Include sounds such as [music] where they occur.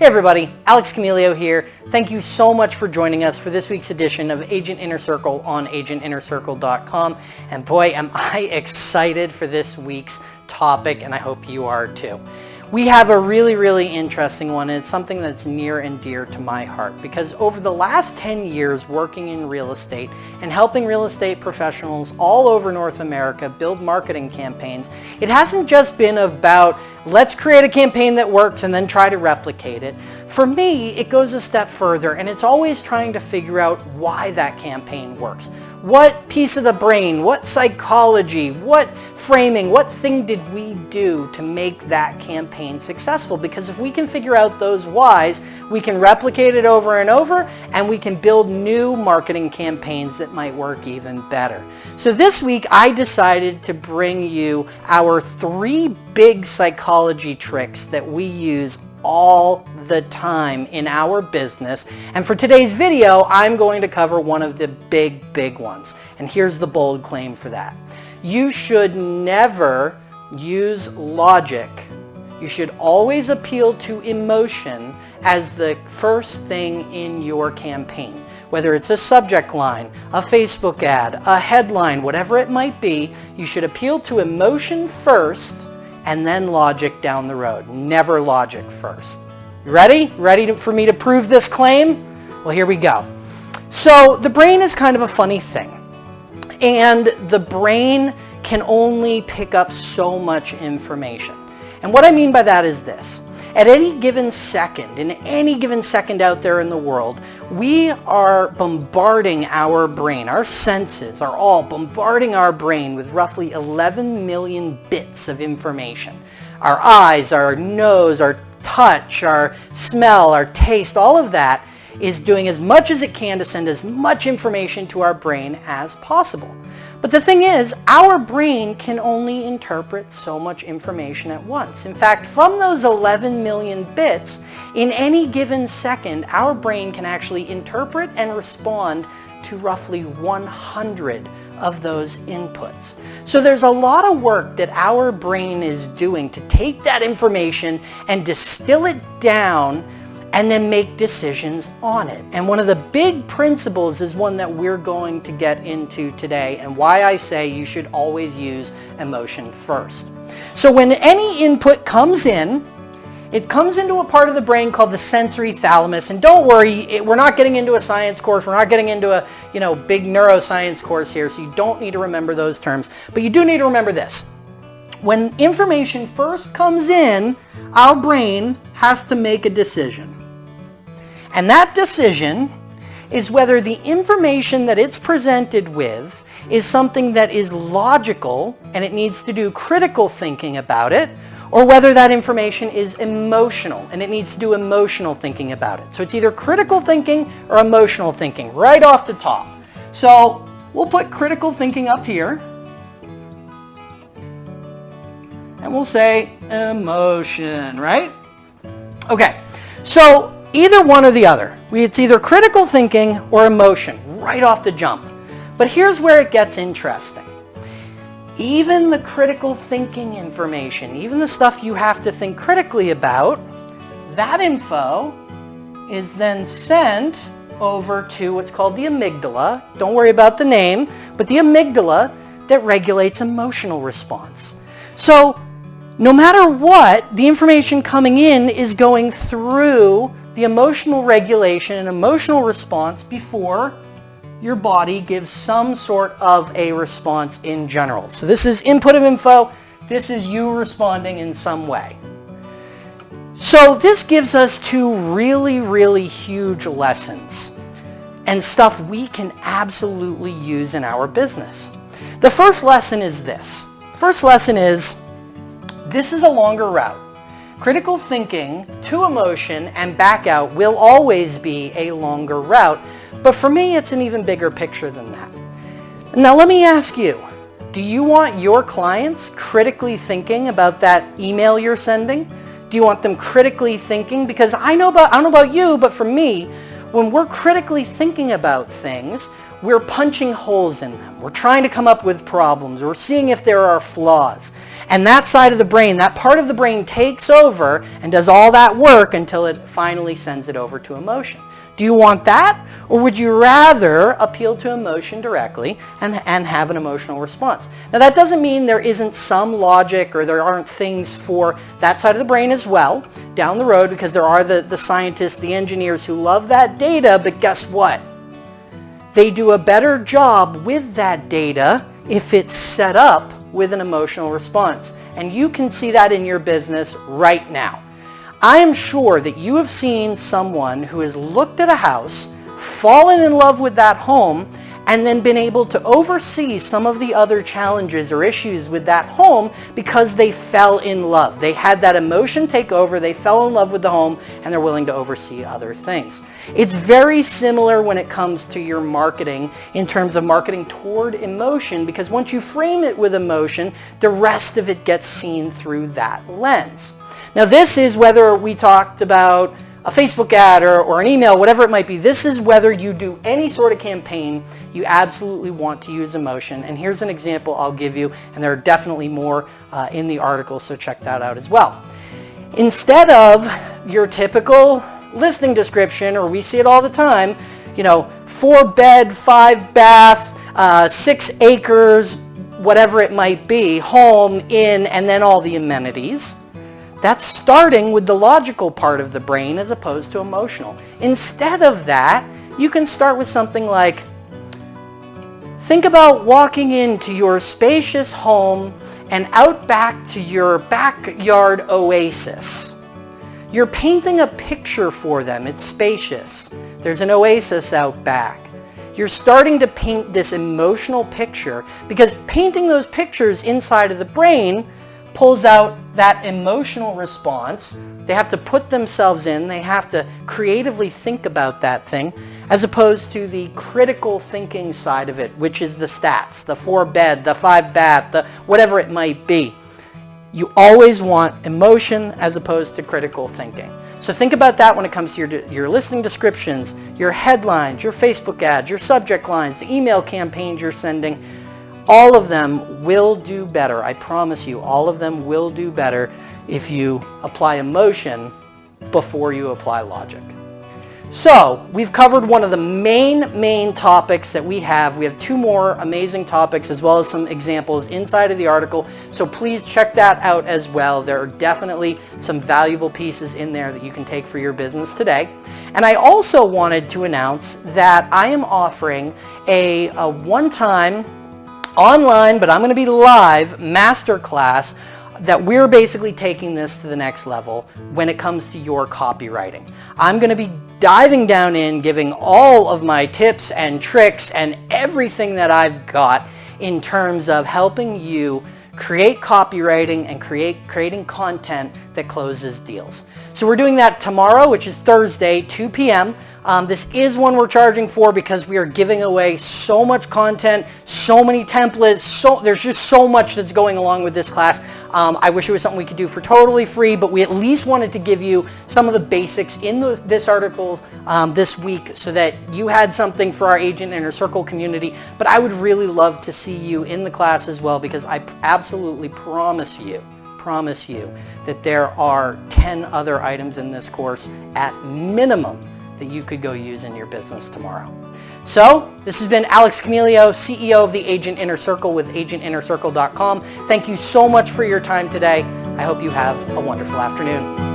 Hey everybody, Alex Camilio here. Thank you so much for joining us for this week's edition of Agent Inner Circle on agentinnercircle.com. And boy, am I [laughs] excited for this week's topic, and I hope you are too. We have a really, really interesting one, and it's something that's near and dear to my heart because over the last 10 years working in real estate and helping real estate professionals all over North America build marketing campaigns, it hasn't just been about let's create a campaign that works and then try to replicate it. For me, it goes a step further and it's always trying to figure out why that campaign works. What piece of the brain, what psychology, what framing, what thing did we do to make that campaign successful? Because if we can figure out those whys, we can replicate it over and over and we can build new marketing campaigns that might work even better. So this week I decided to bring you our three big psychology tricks that we use all the time in our business. And for today's video, I'm going to cover one of the big, big ones. And here's the bold claim for that. You should never use logic. You should always appeal to emotion as the first thing in your campaign. Whether it's a subject line, a Facebook ad, a headline, whatever it might be, you should appeal to emotion first and then logic down the road. Never logic first. You ready? Ready to, for me to prove this claim? Well, here we go. So the brain is kind of a funny thing. And the brain can only pick up so much information. And what I mean by that is this. At any given second, in any given second out there in the world, we are bombarding our brain, our senses are all bombarding our brain with roughly 11 million bits of information. Our eyes, our nose, our touch, our smell, our taste, all of that is doing as much as it can to send as much information to our brain as possible. But the thing is, our brain can only interpret so much information at once. In fact, from those 11 million bits, in any given second, our brain can actually interpret and respond to roughly 100 of those inputs. So there's a lot of work that our brain is doing to take that information and distill it down and then make decisions on it. And one of the big principles is one that we're going to get into today and why I say you should always use emotion first. So when any input comes in, it comes into a part of the brain called the sensory thalamus. And don't worry, it, we're not getting into a science course. We're not getting into a you know big neuroscience course here, so you don't need to remember those terms. But you do need to remember this. When information first comes in, our brain has to make a decision. And that decision is whether the information that it's presented with is something that is logical and it needs to do critical thinking about it, or whether that information is emotional and it needs to do emotional thinking about it. So it's either critical thinking or emotional thinking right off the top. So we'll put critical thinking up here and we'll say emotion, right? Okay, so Either one or the other. It's either critical thinking or emotion, right off the jump. But here's where it gets interesting. Even the critical thinking information, even the stuff you have to think critically about, that info is then sent over to what's called the amygdala. Don't worry about the name, but the amygdala that regulates emotional response. So no matter what, the information coming in is going through the emotional regulation and emotional response before your body gives some sort of a response in general. So this is input of info. This is you responding in some way. So this gives us two really, really huge lessons and stuff we can absolutely use in our business. The first lesson is this. First lesson is this is a longer route. Critical thinking to emotion and back out will always be a longer route, but for me it's an even bigger picture than that. Now let me ask you, do you want your clients critically thinking about that email you're sending? Do you want them critically thinking? Because I know about, I don't know about you, but for me, when we're critically thinking about things, we're punching holes in them. We're trying to come up with problems. We're seeing if there are flaws. And that side of the brain, that part of the brain takes over and does all that work until it finally sends it over to emotion. Do you want that? Or would you rather appeal to emotion directly and, and have an emotional response? Now that doesn't mean there isn't some logic or there aren't things for that side of the brain as well down the road because there are the, the scientists, the engineers who love that data, but guess what? They do a better job with that data if it's set up with an emotional response. And you can see that in your business right now. I am sure that you have seen someone who has looked at a house, fallen in love with that home, and then been able to oversee some of the other challenges or issues with that home because they fell in love. They had that emotion take over, they fell in love with the home, and they're willing to oversee other things. It's very similar when it comes to your marketing in terms of marketing toward emotion because once you frame it with emotion, the rest of it gets seen through that lens. Now this is whether we talked about a Facebook ad or, or, an email, whatever it might be. This is whether you do any sort of campaign, you absolutely want to use emotion. And here's an example I'll give you, and there are definitely more uh, in the article, so check that out as well. Instead of your typical listing description, or we see it all the time, you know, four bed, five bath, uh, six acres, whatever it might be, home, in, and then all the amenities. That's starting with the logical part of the brain as opposed to emotional. Instead of that, you can start with something like, think about walking into your spacious home and out back to your backyard oasis. You're painting a picture for them. It's spacious. There's an oasis out back. You're starting to paint this emotional picture because painting those pictures inside of the brain pulls out that emotional response. They have to put themselves in. They have to creatively think about that thing as opposed to the critical thinking side of it, which is the stats, the four bed, the five bath, the whatever it might be. You always want emotion as opposed to critical thinking. So think about that when it comes to your, your listing descriptions, your headlines, your Facebook ads, your subject lines, the email campaigns you're sending, all of them will do better. I promise you, all of them will do better if you apply emotion before you apply logic. So we've covered one of the main, main topics that we have. We have two more amazing topics as well as some examples inside of the article. So please check that out as well. There are definitely some valuable pieces in there that you can take for your business today. And I also wanted to announce that I am offering a, a one-time online, but I'm going to be live masterclass that we're basically taking this to the next level when it comes to your copywriting. I'm going to be diving down in, giving all of my tips and tricks and everything that I've got in terms of helping you create copywriting and create creating content that closes deals. So we're doing that tomorrow, which is Thursday, 2 p.m. Um, this is one we're charging for because we are giving away so much content, so many templates, so there's just so much that's going along with this class. Um, I wish it was something we could do for totally free, but we at least wanted to give you some of the basics in the, this article um, this week so that you had something for our Agent Inner Circle community. But I would really love to see you in the class as well because I absolutely promise you promise you that there are 10 other items in this course at minimum that you could go use in your business tomorrow. So this has been Alex Camilio, CEO of the Agent Inner Circle with agentinnercircle.com. Thank you so much for your time today. I hope you have a wonderful afternoon.